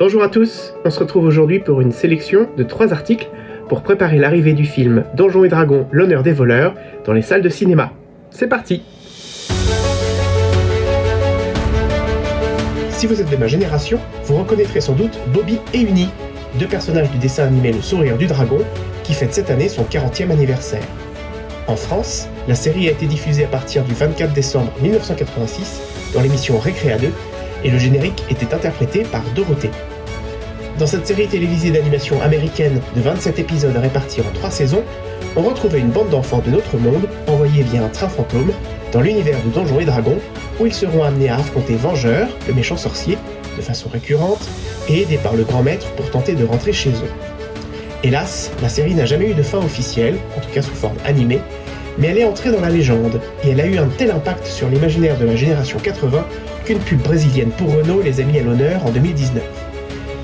Bonjour à tous, on se retrouve aujourd'hui pour une sélection de trois articles pour préparer l'arrivée du film Donjons et Dragons, l'honneur des voleurs dans les salles de cinéma. C'est parti Si vous êtes de ma génération, vous reconnaîtrez sans doute Bobby et Uni, deux personnages du dessin animé Le Sourire du Dragon, qui fête cette année son 40e anniversaire. En France, la série a été diffusée à partir du 24 décembre 1986 dans l'émission Récréa 2 et le générique était interprété par Dorothée. Dans cette série télévisée d'animation américaine de 27 épisodes répartis en 3 saisons, on retrouvait une bande d'enfants de notre monde envoyés via un train fantôme dans l'univers de Donjons et Dragons où ils seront amenés à affronter Vengeur, le méchant sorcier, de façon récurrente et aidés par le grand maître pour tenter de rentrer chez eux. Hélas, la série n'a jamais eu de fin officielle, en tout cas sous forme animée, mais elle est entrée dans la légende, et elle a eu un tel impact sur l'imaginaire de la génération 80 qu'une pub brésilienne pour Renault les a mis à l'honneur en 2019.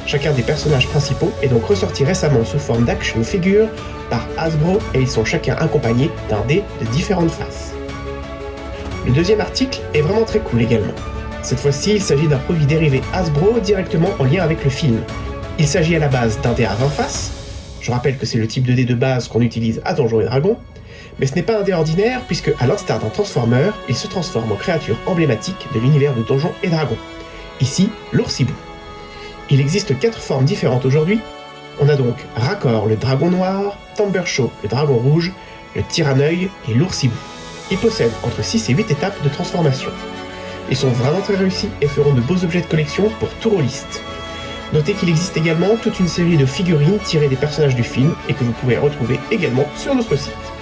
Chacun des personnages principaux est donc ressorti récemment sous forme d'action figure par Hasbro et ils sont chacun accompagnés d'un dé de différentes faces. Le deuxième article est vraiment très cool également. Cette fois-ci, il s'agit d'un produit dérivé Hasbro directement en lien avec le film. Il s'agit à la base d'un dé à 20 faces, je rappelle que c'est le type de dé de base qu'on utilise à Donjons et Dragons, mais ce n'est pas un dé ordinaire puisque, à l'instar d'un Transformer, il se transforme en créature emblématique de l'univers de Donjons et Dragons. Ici, l'oursibou. Il existe quatre formes différentes aujourd'hui. On a donc Raccord, le dragon noir, Tambershaw, le dragon rouge, le Tyranneuil et l'oursibou. Ils possèdent entre 6 et 8 étapes de transformation. Ils sont vraiment très réussis et feront de beaux objets de collection pour tout rôliste. Notez qu'il existe également toute une série de figurines tirées des personnages du film et que vous pouvez retrouver également sur notre site.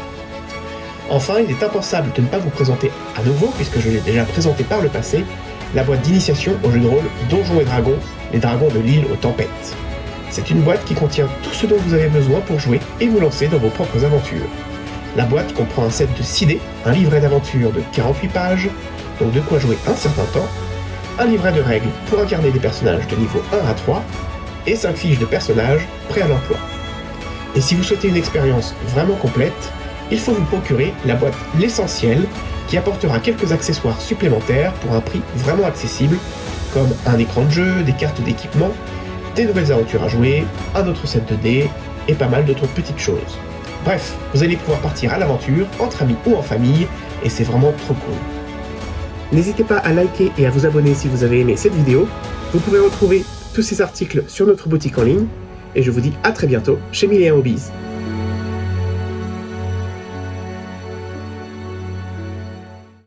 Enfin, il est impensable de ne pas vous présenter à nouveau, puisque je l'ai déjà présenté par le passé, la boîte d'initiation au jeu de rôle Donjons et Dragons, les dragons de l'île aux tempêtes. C'est une boîte qui contient tout ce dont vous avez besoin pour jouer et vous lancer dans vos propres aventures. La boîte comprend un set de 6 dés, un livret d'aventure de 48 pages, donc de quoi jouer un certain temps, un livret de règles pour incarner des personnages de niveau 1 à 3, et 5 fiches de personnages prêts à l'emploi. Et si vous souhaitez une expérience vraiment complète, il faut vous procurer la boîte L'Essentiel qui apportera quelques accessoires supplémentaires pour un prix vraiment accessible, comme un écran de jeu, des cartes d'équipement, des nouvelles aventures à jouer, un autre set de dés et pas mal d'autres petites choses. Bref, vous allez pouvoir partir à l'aventure entre amis ou en famille et c'est vraiment trop cool. N'hésitez pas à liker et à vous abonner si vous avez aimé cette vidéo. Vous pouvez retrouver tous ces articles sur notre boutique en ligne et je vous dis à très bientôt chez Mille Hobbies.